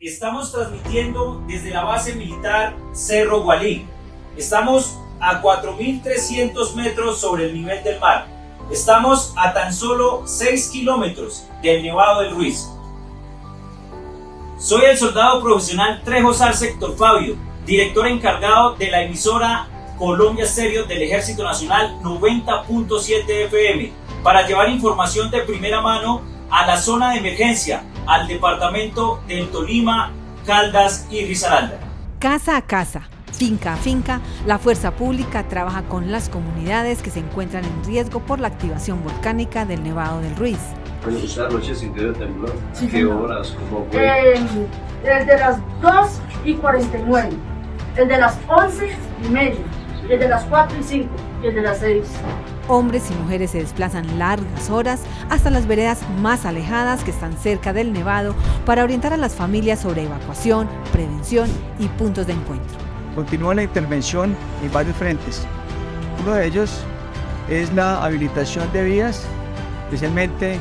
Estamos transmitiendo desde la base militar Cerro Gualí. Estamos a 4.300 metros sobre el nivel del mar. Estamos a tan solo 6 kilómetros del Nevado del Ruiz. Soy el soldado profesional Trejo Sarce Héctor Fabio, director encargado de la emisora Colombia Stereo del Ejército Nacional 90.7 FM, para llevar información de primera mano a la zona de emergencia, al departamento del Tolima, Caldas y Risaralda. Casa a casa, finca a finca, la fuerza pública trabaja con las comunidades que se encuentran en riesgo por la activación volcánica del Nevado del Ruiz. ¿Esta noche sintió temblor? ¿Qué horas? ¿Cómo fue? Eh, el de las 2 y 49, el de las 11 y media, el de las 4 y 5 y el de las 6. Hombres y mujeres se desplazan largas horas hasta las veredas más alejadas que están cerca del nevado para orientar a las familias sobre evacuación, prevención y puntos de encuentro. Continúa la intervención en varios frentes. Uno de ellos es la habilitación de vías, especialmente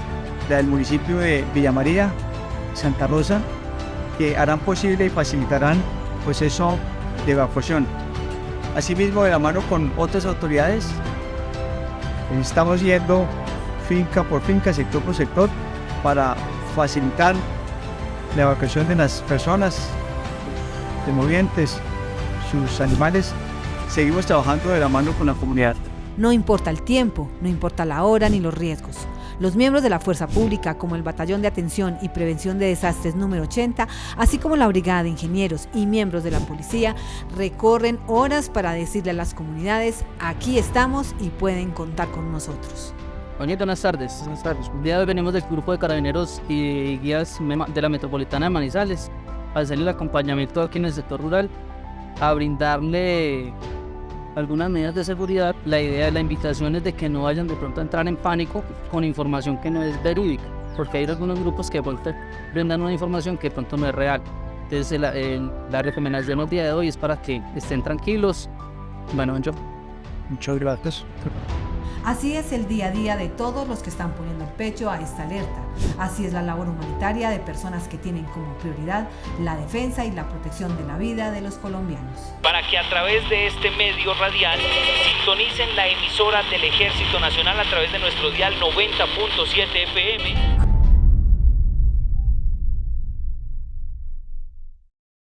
la del municipio de Villa María, Santa Rosa, que harán posible y facilitarán el proceso de evacuación. Asimismo, de la mano con otras autoridades, estamos yendo finca por finca, sector por sector, para facilitar la evacuación de las personas, de movientes, sus animales. Seguimos trabajando de la mano con la comunidad. No importa el tiempo, no importa la hora ni los riesgos. Los miembros de la Fuerza Pública, como el Batallón de Atención y Prevención de Desastres número 80, así como la Brigada de Ingenieros y miembros de la Policía, recorren horas para decirle a las comunidades, aquí estamos y pueden contar con nosotros. Doñita, buenas tardes. Buenas tardes. El día de hoy venimos del grupo de carabineros y guías de la Metropolitana de Manizales a hacerle el acompañamiento aquí en el sector rural, a brindarle algunas medidas de seguridad. La idea de la invitación es de que no vayan de pronto a entrar en pánico con información que no es verídica, porque hay algunos grupos que brindan una información que de pronto no es real. Entonces la, la recomendación el día de hoy es para que estén tranquilos. Bueno, yo. Muchas gracias. Así es el día a día de todos los que están poniendo el pecho a esta alerta. Así es la labor humanitaria de personas que tienen como prioridad la defensa y la protección de la vida de los colombianos. Para que a través de este medio radial sintonicen la emisora del Ejército Nacional a través de nuestro dial 90.7 FM